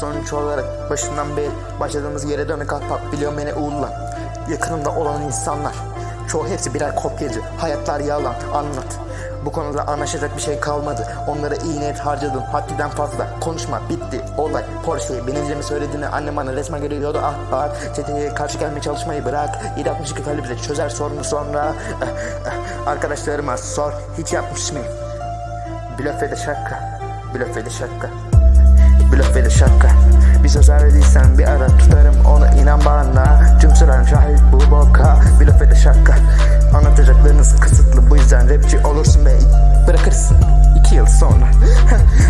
Sonuç olarak başından beri başladığımız yere dönük ahbap biliyorum beni uğurla. Yakınımda olan insanlar. Çoğu hepsi birer kopyacı. Hayatlar yalan. Anlat. Bu konuda anlaşacak bir şey kalmadı. Onlara iyi niyet harcadım. Haddinden fazla. Konuşma. Bitti. Olay. Porsche'yi bineceğimi söylediğini annem bana resmen görüyordu. Ah ah. Çeteye karşı gelmeye çalışmayı bırak. 762 kalbi bize çözer sorunu sonra. Eh, eh. Arkadaşlarıma sor. Hiç yapmış mıyım? Blöf ve de şaka. Blöf ve de şaka. Blöf ve de şaka. Bir söz verdiysen bir ara tutarım onu inan bana. Tüm sıram şahit bu boka. Blöf ve de şaka. Anlatacaklarınız kısıtlı bu yüzden rapçi olursun ve bırakırsın iki yıl sonra.